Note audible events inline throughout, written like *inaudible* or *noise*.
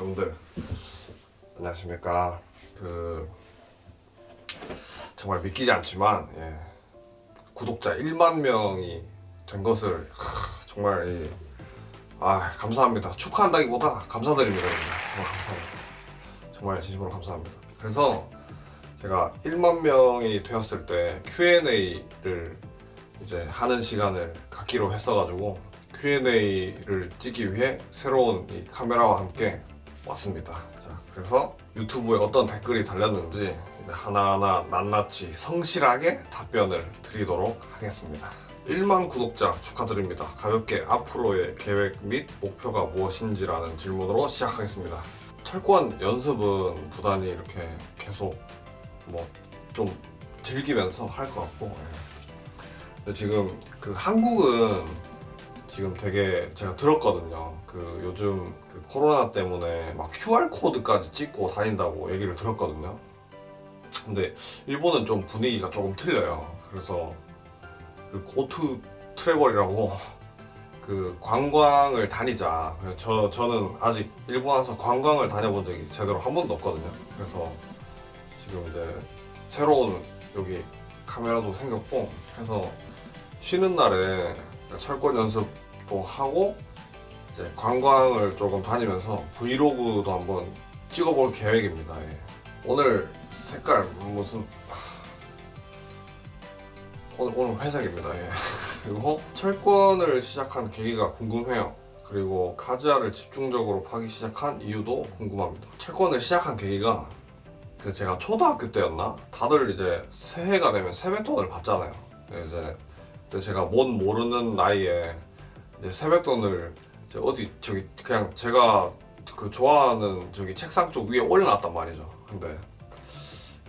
여러분들 안녕하십니까. 그 정말 믿기지 않지만 예, 구독자 1만 명이 된 것을 하, 정말 이, 아 감사합니다. 축하한다기보다 감사드립니다. 정말 감사합니다. 정말 진심으로 감사합니다. 그래서 제가 1만 명이 되었을 때 Q&A를 이제 하는 시간을 갖기로 했어가지고 Q&A를 찍기 위해 새로운 이 카메라와 함께 왔습니다. 자, 그래서 유튜브에 어떤 댓글이 달렸는지 하나하나 낱낱이 성실하게 답변을 드리도록 하겠습니다. 1만 구독자 축하드립니다. 가볍게 앞으로의 계획 및 목표가 무엇인지 라는 질문으로 시작하겠습니다. 철권 연습은 부단히 이렇게 계속 뭐 좀 즐기면서 할 것 같고 예. 근데 지금 그 한국은 지금 되게 제가 들었거든요. 그 요즘 그 코로나 때문에 막 QR 코드까지 찍고 다닌다고 얘기를 들었거든요. 근데 일본은 좀 분위기가 조금 틀려요. 그래서 그 고투 트래벌이라고 *laughs* 그 관광을 다니자. 저 저는 아직 일본 와서 관광을 다녀본 적이 제대로 한 번도 없거든요. 그래서 지금 이제 새로운 여기 카메라도 생겼고 해서 쉬는 날에 철권 연습도 하고 이제 관광을 조금 다니면서 브이로그도 한번 찍어볼 계획입니다. 예. 오늘 색깔 무슨 오늘, 오늘 회색입니다. 예. *laughs* 그리고 철권을 시작한 계기가 궁금해요. 그리고 카즈아를 집중적으로 파기 시작한 이유도 궁금합니다. 철권을 시작한 계기가 그 제가 초등학교 때였나? 다들 이제 새해가 되면 세뱃돈을 받잖아요. 네, 이제 근데 제가 뭔 모르는 나이에 이제 세뱃돈을 이제 어디 저기 그냥 제가 그 좋아하는 저기 책상 쪽 위에 올려놨단 말이죠. 근데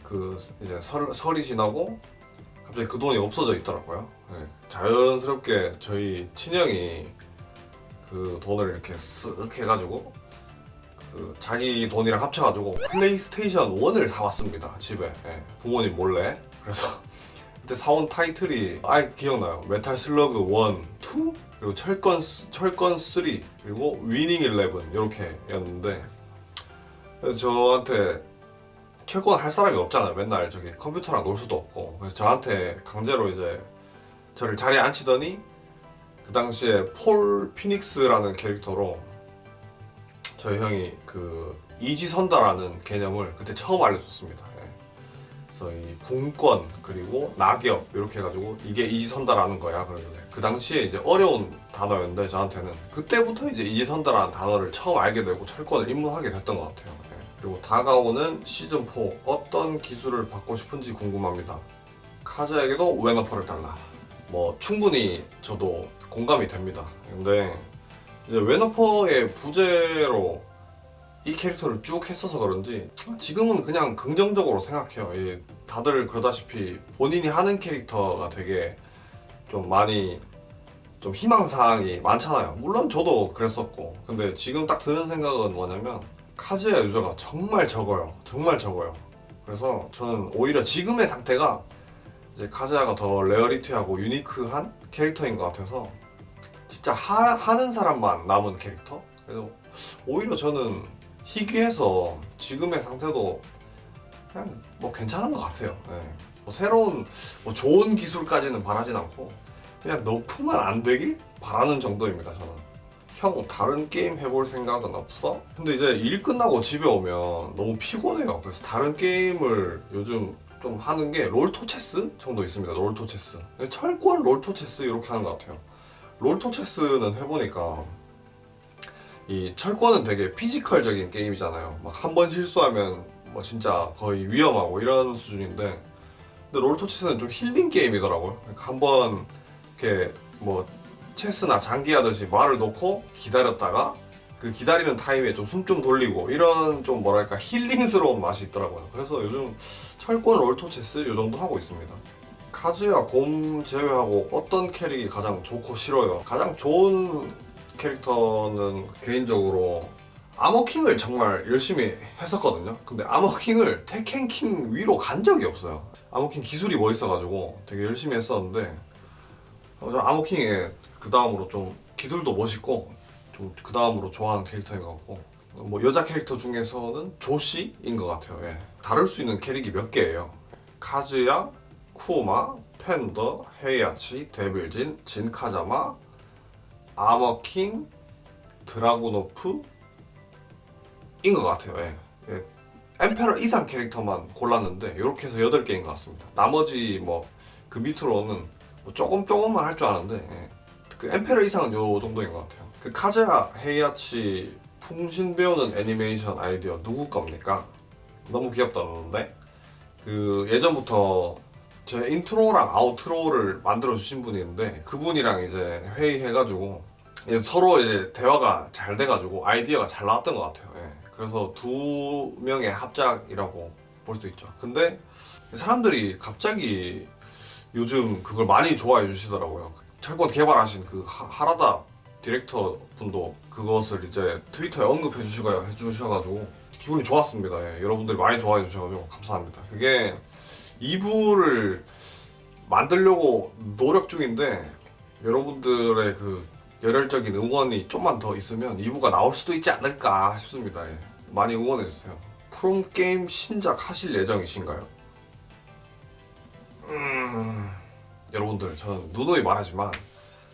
그 이제 설, 설이 지나고 갑자기 그 돈이 없어져 있더라고요. 네, 자연스럽게 저희 친형이 그 돈을 이렇게 쓱 해가지고 그 자기 돈이랑 합쳐가지고 플레이스테이션 1을 사왔습니다 집에 예, 부모님 몰래 그래서 그때 사온 타이틀이 아예 기억나요. 메탈 슬러그 1, 2 그리고 철권 스- 철권 3 그리고 위닝 11 이렇게 였는데 그래서 저한테 철권 할 사람이 없잖아요. 맨날 저기 컴퓨터랑 놀 수도 없고. 그래서 저한테 강제로 이제 저를 자리에 앉히더니 그 당시에 폴 피닉스라는 캐릭터로 저희 형이 그 이지선다라는 개념을 그때 처음 알려줬습니다. 이 분권 그리고 낙엽 이렇게 해가지고 이게 이지선다라는 거야 그러길래 그 당시에 이제 어려운 단어였는데 저한테는 그때부터 이제 이지선다라는 단어를 처음 알게 되고 철권을 입문하게 됐던 것 같아요. 예. 그리고 다가오는 시즌 4 어떤 기술을 받고 싶은지 궁금합니다. 카자에게도 웨너퍼를 달라. 뭐 충분히 저도 공감이 됩니다. 근데 이제 웨너퍼의 부재로 이 캐릭터를 쭉 했어서 그런지 지금은 그냥 긍정적으로 생각해요. 이 다들 그러다시피 본인이 하는 캐릭터가 되게 좀 많이 좀 희망사항이 많잖아요. 물론 저도 그랬었고 근데 지금 딱 드는 생각은 뭐냐면 카즈야 유저가 정말 적어요. 정말 적어요. 그래서 저는 오히려 지금의 상태가 이제 카즈야가 더 rarity하고 unique한 캐릭터인 것 같아서 진짜 하, 하는 사람만 남은 캐릭터? 그래서 오히려 저는 희귀해서 지금의 상태도 그냥 뭐 괜찮은 것 같아요. 예. 뭐 새로운 뭐 좋은 기술까지는 바라진 않고 그냥 nerf만 안 되길 바라는 정도입니다. 저는. 형 다른 게임 해볼 생각은 없어? 근데 이제 일 끝나고 집에 오면 너무 피곤해요. 그래서 다른 게임을 요즘 좀 하는 게 롤토체스 정도 있습니다. 롤토체스. 철권 롤토체스 이렇게 하는 것 같아요. 롤토체스는 해보니까 이 철권은 되게 physical적인 게임이잖아요. 막 한 번 실수하면 뭐 진짜 거의 위험하고 이런 수준인데 근데 롤토체스는 좀 힐링 게임이더라고요. 그러니까 한번 이렇게 뭐 체스나 장기 하듯이 말을 놓고 기다렸다가 그 기다리는 타임에 좀 숨 좀 돌리고 이런 좀 뭐랄까 힐링스러운 맛이 있더라고요. 그래서 요즘 철권 롤토체스 요 정도 하고 있습니다. 카즈야 곰 제외하고 어떤 캐릭이 가장 좋고 싫어요? 가장 좋은 캐릭터는 개인적으로 아머킹을 정말 열심히 했었거든요. 근데 아머킹을 테켄킹 위로 간 적이 없어요. 아머킹 기술이 멋있어가지고 되게 열심히 했었는데 어, 저 아머킹에 그 다음으로 좀 기술도 멋있고 좀 그 다음으로 좋아하는 캐릭터인 것 같고 뭐 여자 캐릭터 중에서는 조시인 것 같아요. 예. 다룰 수 있는 캐릭이 몇 개예요. 카즈야, 쿠마, 팬더, 헤이아치, 데빌진, 진카자마, 아머킹, 드라고노프 인 것 같아요. 예. 예. Emperor 이상 캐릭터만 골랐는데 이렇게 해서 8개인 것 같습니다. 나머지 뭐 그 밑으로는 뭐 조금 조금만 할 줄 아는데 예. 그 Emperor 이상은 요 정도인 것 같아요. 그 카즈야, 헤이아치, 풍신 배우는 애니메이션 아이디어 누구 겁니까? 너무 귀엽다는데 그 예전부터 제 intro랑 outro를 만들어 주신 분이 있는데 그분이랑 이제 회의해가지고 서로 이제 대화가 잘 돼가지고 아이디어가 잘 나왔던 것 같아요. 예. 그래서 두 명의 합작이라고 볼 수 있죠. 근데 사람들이 갑자기 요즘 그걸 많이 좋아해 주시더라고요. 철권 개발하신 그 하- 하라다 디렉터 분도 그것을 이제 트위터에 언급해 주시고 해주셔가지고 기분이 좋았습니다. 예. 여러분들이 많이 좋아해 주셔가지고 감사합니다. 그게 2부를 만들려고 노력 중인데 여러분들의 그 열혈적인 응원이 좀만 더 있으면 2부가 나올 수도 있지 않을까 싶습니다. 예. 많이 응원해 주세요. 프롬게임 신작 하실 예정이신가요? 음... 여러분들 저는 누누이 말하지만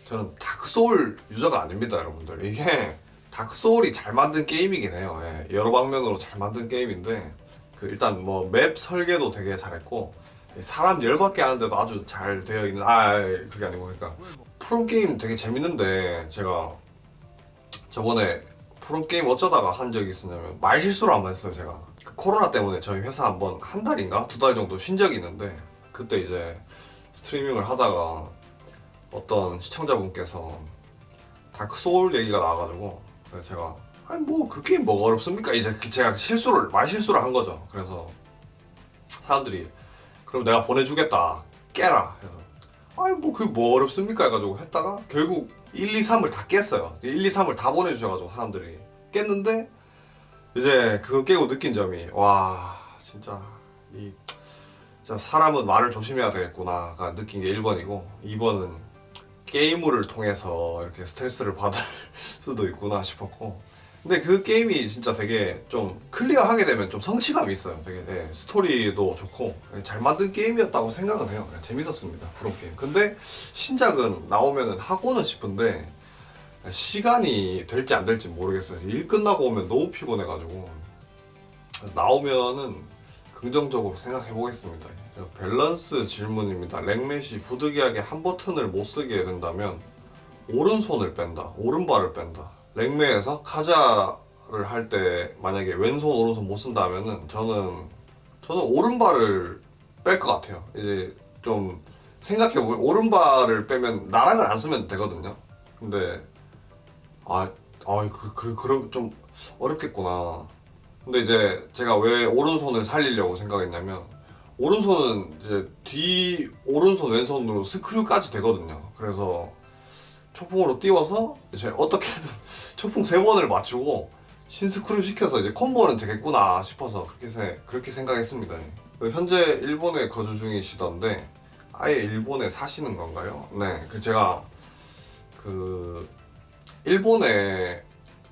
저는 다크소울 유저가 아닙니다 여러분들 이게 다크소울이 잘 만든 게임이긴 해요 예, 여러 방면으로 잘 만든 게임인데 그 일단 뭐 맵 설계도 되게 잘했고 사람 열받게 하는데도 아주 잘 되어 있는 아 그게 아니고 그러니까. 프롬게임 되게 재밌는데 제가 저번에 프롬게임 어쩌다가 한 적이 있었냐면 말실수를 한번 했어요 제가. 그 코로나 때문에 저희 회사 한번 한 달인가? 두 달 정도 쉰 적이 있는데 그때 이제 스트리밍을 하다가 어떤 시청자분께서 다크 소울 얘기가 나와가지고 제가 아니 뭐 그 게임 뭐가 어렵습니까? 이제 그 제가 실수를 말 실수를 한 거죠. 그래서 사람들이 그럼 내가 보내주겠다. 깨라 해서. 아니 뭐 그게 뭐 어렵습니까? 해가지고 했다가 결국 1, 2, 3을 다 깼어요. 1, 2, 3을 다 보내주셔가지고 사람들이. 깼는데 이제 그거 깨고 느낀 점이 와 진짜 이 진짜 사람은 말을 조심해야 되겠구나가 느낀 게 1번이고 2번은 게임을 통해서 이렇게 스트레스를 받을 *laughs* 수도 있구나 싶었고 근데 그 게임이 진짜 되게 좀 clear하게 되면 좀 성취감이 있어요 되게 예, 스토리도 좋고 예, 잘 만든 게임이었다고 생각은 해요 예, 재밌었습니다 프롬 게임 근데 신작은 나오면은 하고는 싶은데 시간이 될지 안 될지 모르겠어요 일 끝나고 오면 너무 피곤해가지고 나오면은 긍정적으로 생각해 보겠습니다. 밸런스 질문입니다. 랭맷이 부득이하게 한 버튼을 못 쓰게 된다면 오른손을 뺀다, 오른발을 뺀다. 랭맷에서 카자를 할 때 만약에 왼손 오른손 못 쓴다 하면은 저는 저는 오른발을 뺄 것 같아요. 이제 좀 생각해 보면 오른발을 빼면 나랑을 안 쓰면 되거든요. 근데 아, 아, 그, 그, 그럼 좀 어렵겠구나. 근데 이제 제가 왜 오른손을 살리려고 생각했냐면 오른손은 이제 뒤 오른손 왼손으로 스크류까지 되거든요. 그래서 초풍으로 띄워서 이제 어떻게든 *laughs* 초풍 세 번을 맞추고 신스크류 시켜서 이제 콤보는 되겠구나 싶어서 그렇게 세, 그렇게 생각했습니다. 그 현재 일본에 거주 중이시던데 아예 일본에 사시는 건가요? 네, 그 제가 그 일본에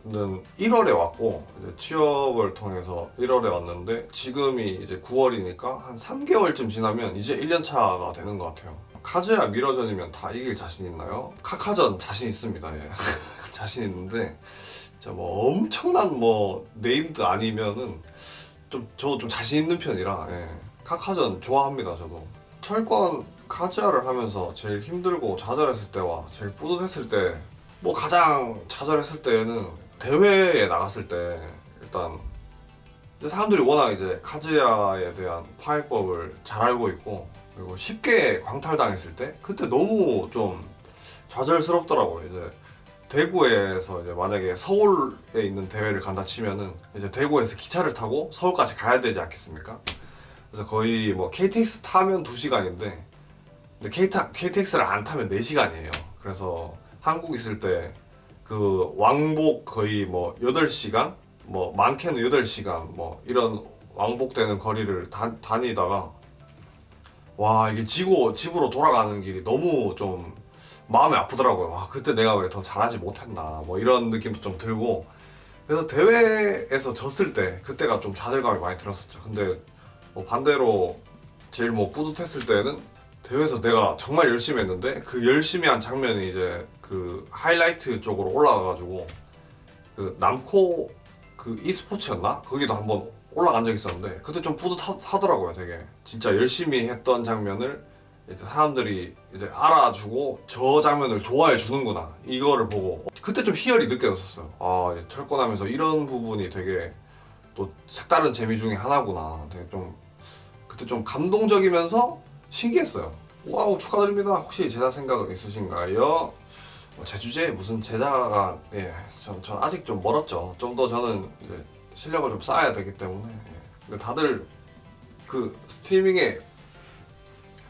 는 1월에 왔고 취업을 통해서 1월에 왔는데 지금이 이제 9월이니까 한 3개월쯤 지나면 이제 1년 차가 되는 것 같아요. 카즈야 mirror전이면 다 이길 자신 있나요? 카카전 자신 있습니다. 예. *laughs* 자신 있는데 진짜 뭐 엄청난 뭐 named 아니면은 좀 저도 좀 자신 있는 편이라 예. 카카전 좋아합니다 저도. 철권 카즈야를 하면서 제일 힘들고 좌절했을 때와 제일 뿌듯했을 때 뭐 가장 좌절했을 때는 대회에 나갔을 때 일단 사람들이 워낙 이제 카즈야에 대한 파해법을 잘 알고 있고 그리고 쉽게 광탈당했을 때 그때 너무 좀 좌절스럽더라고요 이제 대구에서 이제 만약에 서울에 있는 대회를 간다 치면은 이제 대구에서 기차를 타고 서울까지 가야 되지 않겠습니까? 그래서 거의 뭐 KTX 타면 2시간인데 근데 KTX를 안 타면 4시간이에요 그래서 한국 있을 때 그 왕복 거의 뭐 8시간 뭐 많게는 8시간 뭐 이런 왕복되는 거리를 다, 다니다가 와 이게 지고 집으로 돌아가는 길이 너무 좀 마음이 아프더라고요 와 그때 내가 왜 더 잘하지 못했나 뭐 이런 느낌도 좀 들고 그래서 대회에서 졌을 때 그때가 좀 좌절감이 많이 들었었죠. 근데 뭐 반대로 제일 뭐 뿌듯했을 때는 대회에서 내가 정말 열심히 했는데 그 열심히 한 장면이 이제 그 하이라이트 쪽으로 올라가가지고 그 남코 그 e스포츠였나? 거기도 한번 올라간 적이 있었는데 그때 좀 뿌듯하더라고요 되게. 진짜 열심히 했던 장면을 이제 사람들이 이제 알아주고 저 장면을 좋아해 주는구나. 이거를 보고 그때 좀 희열이 느껴졌었어요. 아 철권하면서 이런 부분이 되게 또 색다른 재미 중에 하나구나. 되게 좀 그때 좀 감동적이면서 신기했어요. 와우 축하드립니다. 혹시 제자 생각은 있으신가요? 뭐제 주제에 무슨 제자가 예, 전, 전 아직 좀 멀었죠. 좀 더 저는 이제 실력을 좀 쌓아야 되기 때문에 예. 근데 다들 그 스트리밍에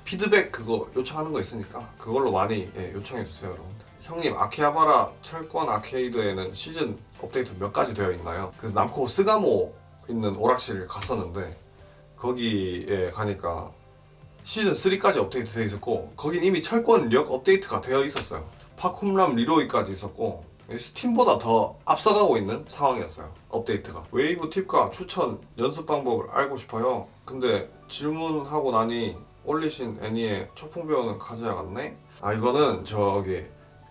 피드백 그거 요청하는 거 있으니까 그걸로 많이 예, 요청해 주세요 여러분들 형님 아키하바라 철권 아케이드에는 시즌 업데이트 몇 가지 되어 있나요? 그 남코 스가모 있는 오락실 갔었는데 거기에 가니까 시즌 3까지 업데이트 되어 있었고 거긴 이미 철권 력 업데이트가 되어 있었어요 파쿰람 리로이까지 있었고 스팀보다 더 앞서가고 있는 상황이었어요 업데이트가. 웨이브 팁과 추천 연습 방법을 알고 싶어요. 근데 질문하고 나니 올리신 애니의 초풍 배우는 같네? 아 이거는 저기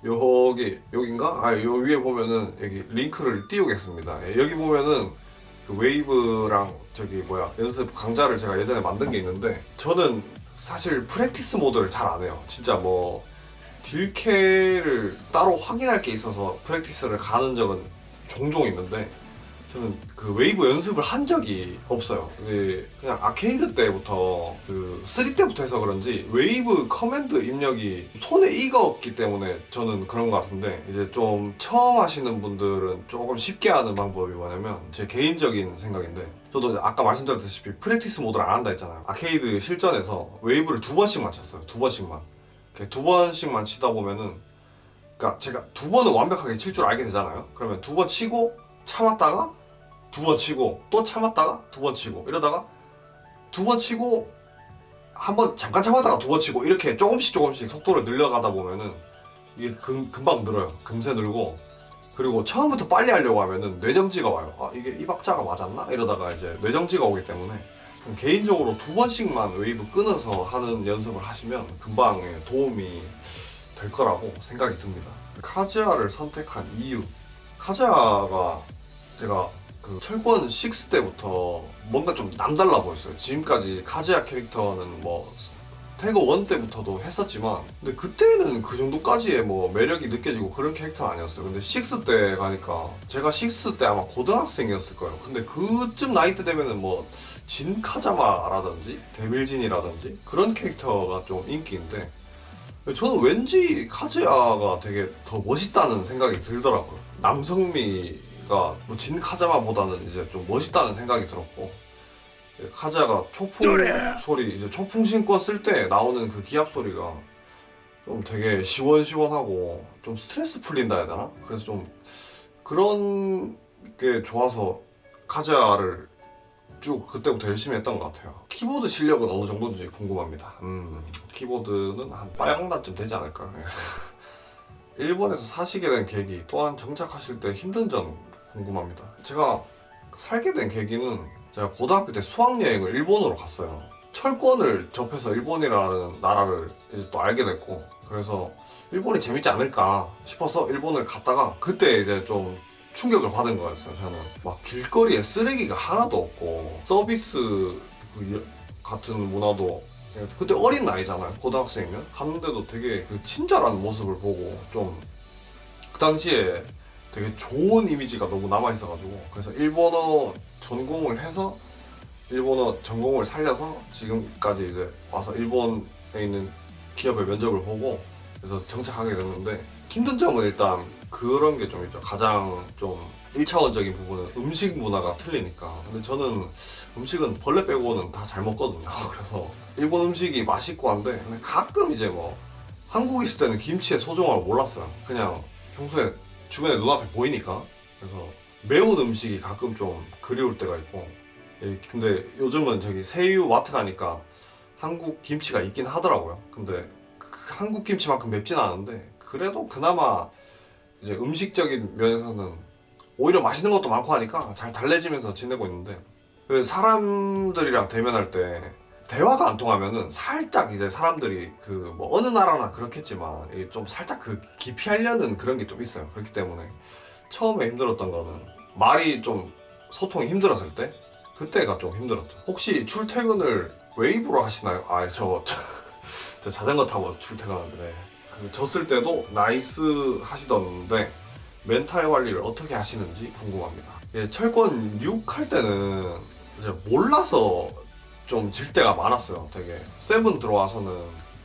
여기 여긴가? 아 요 위에 보면은 여기 링크를 띄우겠습니다. 예, 여기 보면은 그 웨이브랑 저기 뭐야 연습 강좌를 제가 예전에 만든 게 있는데 저는 사실 practice 모드를 잘 안 해요. 진짜 뭐 딜캐를 따로 확인할 게 있어서 practice를 가는 적은 종종 있는데 저는 그 웨이브 연습을 한 적이 없어요. 이게 그냥 아케이드 때부터 그 3 때부터 해서 그런지 웨이브 커맨드 입력이 손에 익었기 때문에 저는 그런 것 같은데 이제 좀 처음 하시는 분들은 조금 쉽게 하는 방법이 뭐냐면 제 개인적인 생각인데 저도 아까 말씀드렸다시피 practice 모드를 안 한다 했잖아요. 아케이드 실전에서 웨이브를 두 번씩만 쳤어요. 두 번씩만. 이렇게 두 번씩만 치다 보면은 그러니까 제가 두 번은 완벽하게 칠 줄 알게 되잖아요. 그러면 두 번 치고 참았다가 두 번 치고 또 참았다가 두 번 치고 이러다가 두 번 치고 한 번 잠깐 참았다가 두 번 치고 이렇게 조금씩 조금씩 속도를 늘려가다 보면은 이게 금, 금방 늘어요. 금세 늘고 그리고 처음부터 빨리 하려고 하면은 뇌정지가 와요. 아 이게 이 박자가 맞았나? 이러다가 이제 뇌정지가 오기 때문에 개인적으로 두 번씩만 웨이브 끊어서 하는 연습을 하시면 금방 예, 도움이 될 거라고 생각이 듭니다. 카즈야를 선택한 이유 카즈야가 제가 그 철권 6 때부터 뭔가 좀 남달라 보였어요. 지금까지 카즈야 캐릭터는 뭐 태그 1 때부터도 했었지만 근데 그때는 그 정도까지의 뭐 매력이 느껴지고 그런 캐릭터는 아니었어요. 근데 6 때 가니까 제가 6 때 아마 고등학생이었을 거예요. 근데 그쯤 나이 때 되면은 뭐 진 카자마라든지 데빌진이라든지 그런 캐릭터가 좀 인기인데 저는 왠지 카즈야가 되게 더 멋있다는 생각이 들더라고요. 남성미가 뭐 진 카자마보다는 이제 좀 멋있다는 생각이 들었고 카즈야가 초풍 소리 이제 초풍 신고 쓸 때 나오는 그 기합 소리가 좀 되게 시원시원하고 좀 스트레스 풀린다 해야 되나? 그래서 좀 그런 게 좋아서 카즈야를 쭉 그때부터 열심히 했던 것 같아요. 키보드 실력은 어느 정도인지 궁금합니다. 음, 키보드는 한 빨강단쯤 되지 않을까. *laughs* 일본에서 사시게 된 계기 또한 정착하실 때 힘든 점 궁금합니다. 제가 살게 된 계기는 제가 고등학교 때 수학여행을 일본으로 갔어요. 철권을 접해서 일본이라는 나라를 이제 또 알게 됐고 그래서 일본이 재밌지 않을까 싶어서 일본을 갔다가 그때 이제 좀 충격을 받은 거였어요 저는. 막 길거리에 쓰레기가 하나도 없고 서비스 그 같은 문화도 그때 어린 나이잖아요 고등학생이면. 갔는데도 되게 그 친절한 모습을 보고 좀 그 당시에 되게 좋은 이미지가 너무 남아 있어가지고. 그래서 일본어 전공을 해서 일본어 전공을 살려서 지금까지 이제 와서 일본에 있는 기업의 면접을 보고 그래서 정착하게 됐는데 힘든 점은 일단 그런 게 좀 있죠. 가장 좀 1차원적인 부분은 음식 문화가 틀리니까. 근데 저는 음식은 벌레 빼고는 다 잘 먹거든요. *laughs* 그래서 일본 음식이 맛있고 한데 가끔 이제 뭐 한국에 있을 때는 김치의 소중함을 몰랐어요. 그냥 평소에 주변에 눈앞에 보이니까. 그래서 매운 음식이 가끔 좀 그리울 때가 있고. 예, 근데 요즘은 저기 세유 마트 가니까 한국 김치가 있긴 하더라고요. 근데 그 한국 김치만큼 맵진 않은데 그래도 그나마 이제 음식적인 면에서는 오히려 맛있는 것도 많고 하니까 잘 달래지면서 지내고 있는데 그 사람들이랑 대면할 때 대화가 안 통하면은 살짝 이제 사람들이 그 뭐 어느 나라나 그렇겠지만 좀 살짝 그 기피하려는 그런 게 좀 있어요. 그렇기 때문에 처음에 힘들었던 거는 말이 좀 소통이 힘들었을 때 그때가 좀 힘들었죠. 혹시 출퇴근을 웨이브로 하시나요? 아, 저, 저, *laughs* 저 자전거 타고 출퇴근하는데 졌을 때도 nice 하시던데 멘탈 관리를 어떻게 하시는지 궁금합니다. 예, 철권 6 할 때는 몰라서 좀 질 때가 많았어요. 되게 seven 들어와서는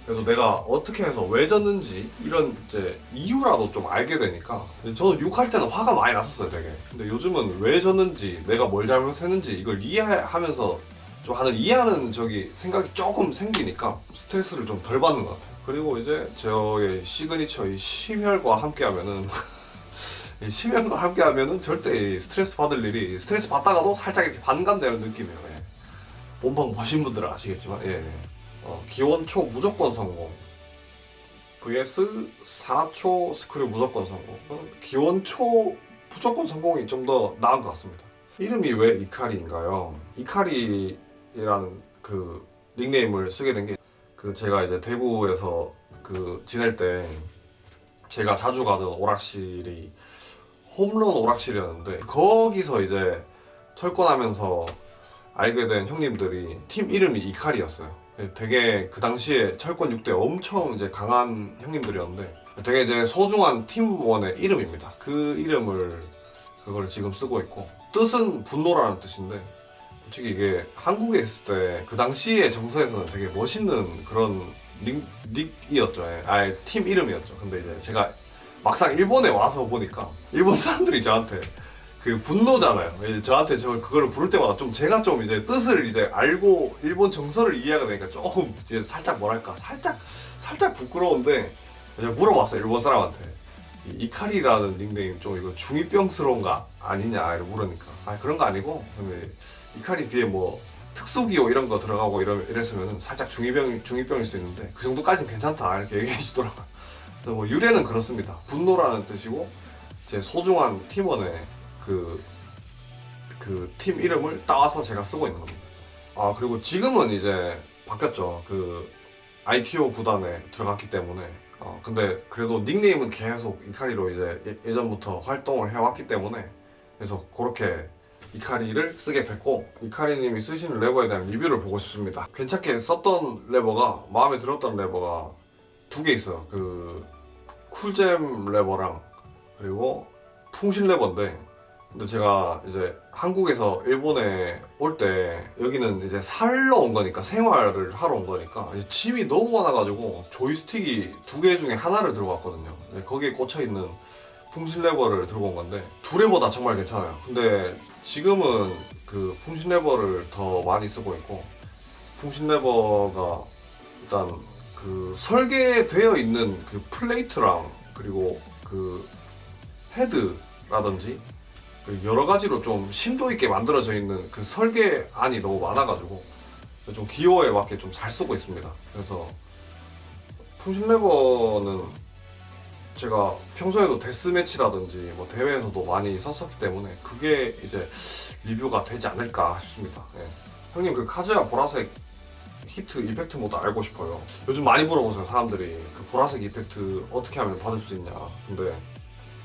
그래서 내가 어떻게 해서 왜 졌는지 이런 이제 이유라도 좀 알게 되니까 저는 6 할 때는 화가 많이 났었어요 되게 근데 요즘은 왜 졌는지 내가 뭘 잘못했는지 이걸 이해하면서 좀 하는 이해하는 저기 생각이 조금 생기니까 스트레스를 좀 덜 받는 것 같아요 그리고 이제 저의 시그니처 *laughs* 이 심혈과 함께 하면은 이 심혈과 함께 하면은 절대 이 스트레스 받을 일이 스트레스 받다가도 살짝 이렇게 반감되는 느낌이에요 예. 본방 보신 분들은 아시겠지만 예, 예. 어, 기원초 무조건 성공 vs 4초 스크류 무조건 성공 어, 기원초 무조건 성공이 좀 더 나은 것 같습니다 이름이 왜 이카리인가요? 이카리라는 그 닉네임을 쓰게 된 게 그 제가 이제 대구에서 그 지낼 때 제가 자주 가던 오락실이 홈런 오락실이었는데 거기서 이제 철권하면서 알게 된 형님들이 팀 이름이 이칼이었어요. 되게 그 당시에 철권 6대 엄청 이제 강한 형님들이었는데 되게 이제 소중한 팀원의 이름입니다. 그 이름을 그걸 지금 쓰고 있고 뜻은 분노라는 뜻인데 솔직히 이게 한국에 있을 때 그 당시에 정서에서는 되게 멋있는 그런 닉, 닉이었죠. 예. 아예 팀 이름이었죠. 근데 이제 제가 막상 일본에 와서 보니까 일본 사람들이 저한테 그 분노잖아요. 이제 저한테 저 그거를 부를 때마다 좀 제가 좀 이제 뜻을 이제 알고 일본 정서를 이해하게 되니까 조금 이제 살짝 뭐랄까 살짝 살짝 부끄러운데 이제 물어봤어요 일본 사람한테 이 이카리라는 닉네임 좀 이거 중이병스러운가 아니냐 이렇게 물으니까 아 그런 거 아니고 근데 이카리 뒤에 뭐 특수기호 이런 거 들어가고 이랬으면 살짝 중이병 중이병일 수 있는데 그 정도까지는 괜찮다 이렇게 얘기해 주더라고요. 그래서 뭐 유래는 그렇습니다. 분노라는 뜻이고 제 소중한 팀원의 그, 그 팀 이름을 따와서 제가 쓰고 있는 겁니다. 아, 그리고 지금은 이제 바뀌었죠. 그, ITO 구단에 들어갔기 때문에. 어, 근데 그래도 닉네임은 계속 이카리로 이제 예, 예전부터 활동을 해왔기 때문에 그래서 그렇게 이카리를 쓰게 됐고 이카리님이 쓰시는 레버에 대한 리뷰를 보고 싶습니다. 괜찮게 썼던 레버가 마음에 들었던 레버가 두 개 있어요. 그 쿨잼 레버랑 그리고 풍신 레버인데 근데 제가 이제 한국에서 일본에 올 때 여기는 이제 살러 온 거니까 생활을 하러 온 거니까 이제 짐이 너무 많아가지고 조이스틱이 두 개 중에 하나를 들고 왔거든요 근데 거기에 꽂혀 있는 풍신 레버를 들고 온 건데 두 레버 다 정말 괜찮아요 근데 지금은 그 풍신 레버를 더 많이 쓰고 있고 풍신 레버가 일단 그 설계되어 있는 그 플레이트랑 그리고 그 헤드라든지 그 여러 가지로 좀 심도 있게 만들어져 있는 그 설계안이 너무 많아가지고 좀 기호에 맞게 좀 잘 쓰고 있습니다. 그래서 풍신레버는 제가 평소에도 데스매치라든지 뭐 대회에서도 많이 썼었기 때문에 그게 이제 리뷰가 되지 않을까 싶습니다. 예. 형님 그 카즈야 보라색 히트 effect 모드 알고 싶어요. 요즘 많이 물어보세요 사람들이 그 보라색 effect 어떻게 하면 받을 수 있냐. 근데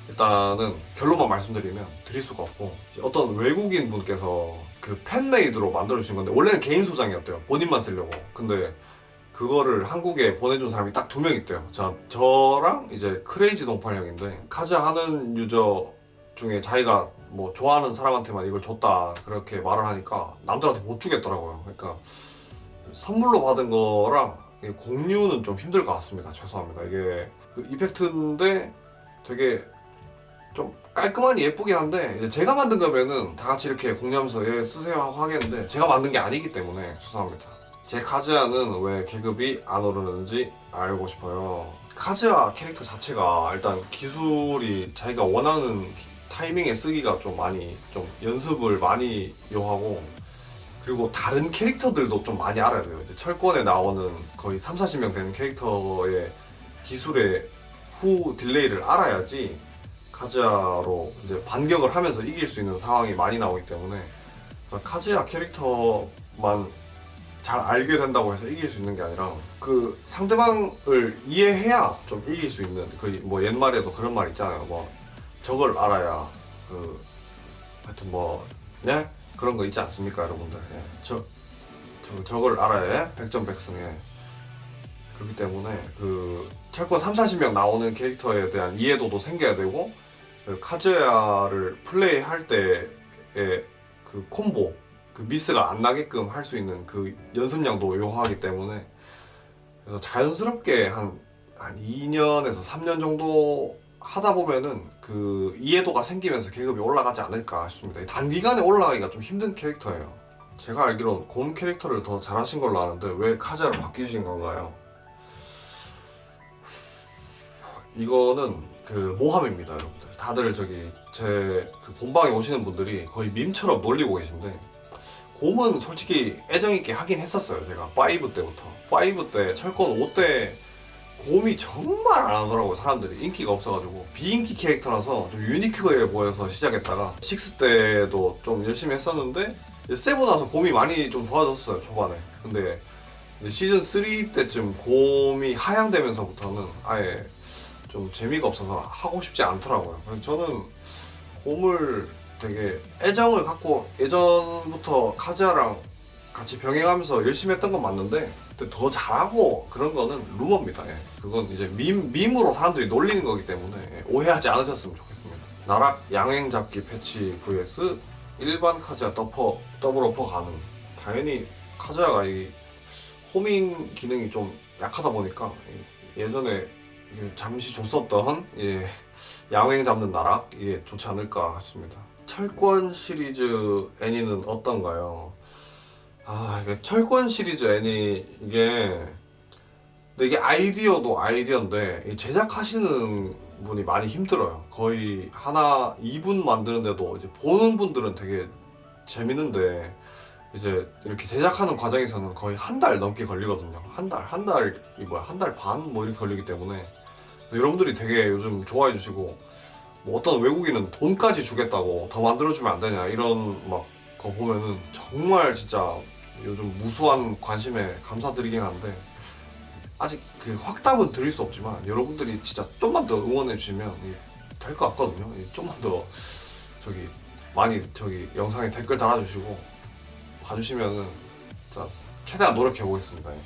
일단은 결론만 말씀드리면 드릴 수가 없고 어떤 외국인 분께서 그 팬메이드로 만들어 주신 건데 원래는 개인 소장이었대요 본인만 쓰려고 근데 그거를 한국에 보내준 사람이 딱 두 명 있대요. 저, 저랑 이제 크레이지 동팔 형인데 카즈 하는 유저 중에 자기가 뭐 좋아하는 사람한테만 이걸 줬다 그렇게 말을 하니까 남들한테 못 주겠더라고요. 그러니까 선물로 받은 거랑 공유는 좀 힘들 것 같습니다. 죄송합니다. 이게 그 이펙트인데 되게 좀 깔끔하니 예쁘긴 한데 제가 만든 거면은 다 같이 이렇게 공유하면서 예 쓰세요 하고 하겠는데 제가 만든 게 아니기 때문에 죄송합니다 제 카즈아는 왜 계급이 안 오르는지 알고 싶어요. 카즈아 캐릭터 자체가 일단 기술이 자기가 원하는 타이밍에 쓰기가 좀 많이 좀 연습을 많이 요하고 그리고 다른 캐릭터들도 좀 많이 알아야 돼요. 이제 철권에 나오는 거의 3, 40명 되는 캐릭터의 기술의 후 딜레이를 알아야지 카즈야로 이제 반격을 하면서 이길 수 있는 상황이 많이 나오기 때문에 그러니까 카즈야 캐릭터만 잘 알게 된다고 해서 이길 수 있는 게 아니라 그 상대방을 이해해야 좀 이길 수 있는 그 뭐 옛말에도 그런 말 있잖아요 뭐 저걸 알아야 그 하여튼 뭐 네? 그런 거 있지 않습니까 여러분들 예. 저, 저 저걸 알아야 백전백승에 그렇기 때문에 그 철권 3, 40명 나오는 캐릭터에 대한 이해도도 생겨야 되고 그 카즈야를 플레이할 때의 그 콤보 그 미스가 안 나게끔 할 수 있는 그 연습량도 요하기 때문에 그래서 자연스럽게 한, 한 2년에서 3년 정도 하다 보면은 그 이해도가 생기면서 계급이 올라가지 않을까 싶습니다. 단기간에 올라가기가 좀 힘든 캐릭터예요. 제가 알기로는 곰 캐릭터를 더 잘하신 걸로 아는데 왜 카자로 바뀌신 건가요? 이거는 그 모함입니다, 여러분들. 다들 저기 제 그 본방에 오시는 분들이 거의 밈처럼 놀리고 계신데 곰은 솔직히 애정 있게 하긴 했었어요. 제가 5 때부터. 5 때 철권 5때 곰이 정말 안 하더라고요. 사람들이 인기가 없어가지고 비인기 캐릭터라서 좀 유니크해 보여서 시작했다가 6 때도 좀 열심히 했었는데 세고 나서 곰이 많이 좀 좋아졌어요 초반에. 근데 시즌 3 때쯤 곰이 하향되면서부터는 아예 좀 재미가 없어서 하고 싶지 않더라고요. 저는 곰을 되게 애정을 갖고 예전부터 카즈야랑 같이 병행하면서 열심히 했던 건 맞는데 더 잘하고 그런 거는 루머입니다. 예. 그건 이제 밈, 밈으로 사람들이 놀리는 거기 때문에 예, 오해하지 않으셨으면 좋겠습니다. 나락 양행 잡기 패치 vs 일반 카즈야 더퍼 double upper 가능. 당연히 카즈야가 이 homing 기능이 좀 약하다 보니까 이 예전에 잠시 줬었던 예, 양횡 잡는 나락 이게 좋지 않을까 싶습니다. 철권 시리즈 애니는 어떤가요? 아 철권 시리즈 애니 이게 근데 이게 아이디어도 아이디어인데 이 제작하시는 분이 많이 힘들어요. 거의 하나 2분 만드는데도 이제 보는 분들은 되게 재밌는데 이제 이렇게 제작하는 과정에서는 거의 한 달 넘게 걸리거든요. 한 달, 한 달이 뭐야, 한 달 반 뭐 이렇게 걸리기 때문에 여러분들이 되게 요즘 좋아해 주시고 뭐 어떤 외국인은 돈까지 주겠다고 더 만들어주면 안 되냐 이런 막 거 보면은 정말 진짜 요즘 무수한 관심에 감사드리긴 한데 아직 그 확답은 드릴 수 없지만 여러분들이 진짜 좀만 더 응원해 주시면 될 것 같거든요. 이 좀만 더 저기 많이 저기 영상에 댓글 달아주시고 봐주시면은 최대한 노력해 보겠습니다. 예.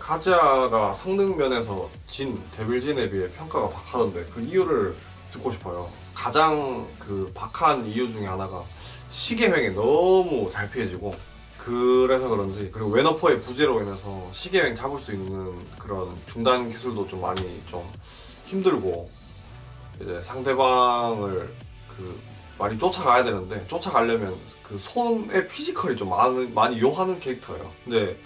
카즈야가 성능 면에서 진 데빌진에 비해 평가가 박하던데 그 이유를 듣고 싶어요. 가장 그 박한 이유 중에 하나가 시계횡이 너무 잘 피해지고 그래서 그런지 그리고 웨너퍼의 부재로 인해서 시계횡 잡을 수 있는 그런 중단 기술도 좀 많이 좀 힘들고 이제 상대방을 그 많이 쫓아가야 되는데 쫓아가려면 그 손의 피지컬이 좀 많이, 많이 요하는 캐릭터예요. 근데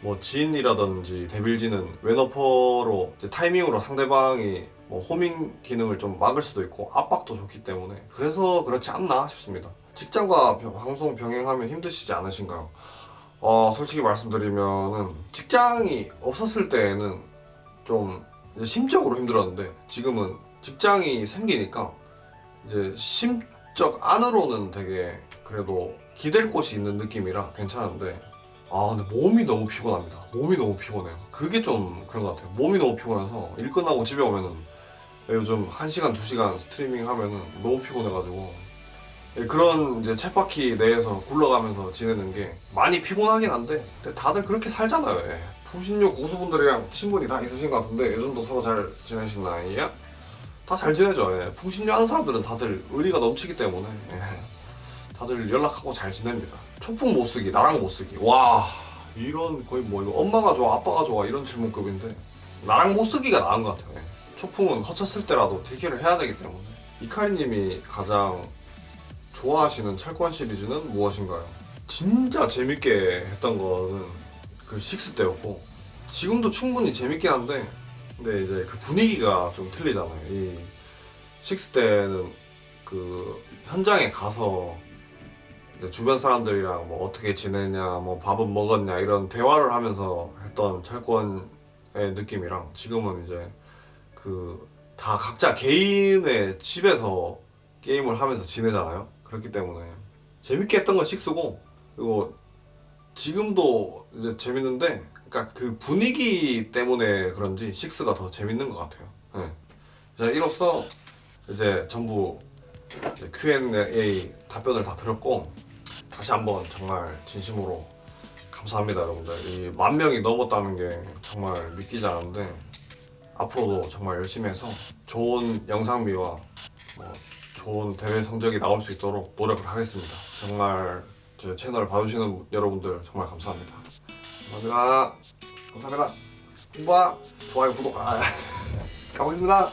뭐 진이라든지 데빌진은 웨너퍼로 이제 타이밍으로 상대방이 뭐 호밍 기능을 좀 막을 수도 있고 압박도 좋기 때문에 그래서 그렇지 않나 싶습니다. 직장과 병- 방송 병행하면 힘드시지 않으신가요? 어, 솔직히 말씀드리면은 직장이 없었을 때에는 좀 심적으로 힘들었는데 지금은 직장이 생기니까 이제 심적 안으로는 되게 그래도 기댈 곳이 있는 느낌이라 괜찮은데 아 근데 몸이 너무 피곤합니다. 몸이 너무 피곤해요. 그게 좀 그런 것 같아요. 몸이 너무 피곤해서 일 끝나고 집에 오면은 요즘 1시간, 2시간 스트리밍 하면은 너무 피곤해가지고 예, 그런 이제 쳇바퀴 내에서 굴러가면서 지내는 게 많이 피곤하긴 한데 다들 그렇게 살잖아요. 예. 풍신료 고수분들이랑 친분이 다 있으신 것 같은데 요즘도 서로 잘 지내시나요? 다 잘 지내죠. 예. 풍신료 하는 사람들은 다들 의리가 넘치기 때문에 예. 다들 연락하고 잘 지냅니다. 초풍 못 쓰기, 나랑 못 쓰기. 와 이런 거의 뭐 이거 엄마가 좋아, 아빠가 좋아 이런 질문급인데 나랑 못 쓰기가 나은 것 같아요. 예. 초풍은 허쳤을 때라도 딜킬을 해야 되기 때문에 이카리님이 가장 좋아하시는 철권 시리즈는 무엇인가요? 진짜 재밌게 했던 거는 그 식스 때였고 지금도 충분히 재밌긴 한데 근데 이제 그 분위기가 좀 틀리잖아요. 이 식스 때는 그 현장에 가서 주변 사람들이랑 뭐 어떻게 지내냐, 뭐 밥은 먹었냐 이런 대화를 하면서 했던 철권의 느낌이랑 지금은 이제 그 다 각자 개인의 집에서 게임을 하면서 지내잖아요. 그렇기 때문에 재밌게 했던 건 식스고 그리고 지금도 이제 재밌는데 그러니까 그 분위기 때문에 그런지 식스가 더 재밌는 것 같아요. 네. 자 이로써 이제 전부 Q&A 답변을 다 드렸고 다시 한번 정말 진심으로 감사합니다 여러분들 이 만 명이 넘었다는 게 정말 믿기지 않은데 앞으로도 정말 열심히 해서 좋은 영상미와 뭐 좋은 대회 성적이 나올 수 있도록 노력을 하겠습니다. 정말 제 채널 봐주시는 여러분들 정말 감사합니다. 감사합니다. 감사합니다. 홍보와 좋아요 구독. 아, *laughs* 가보겠습니다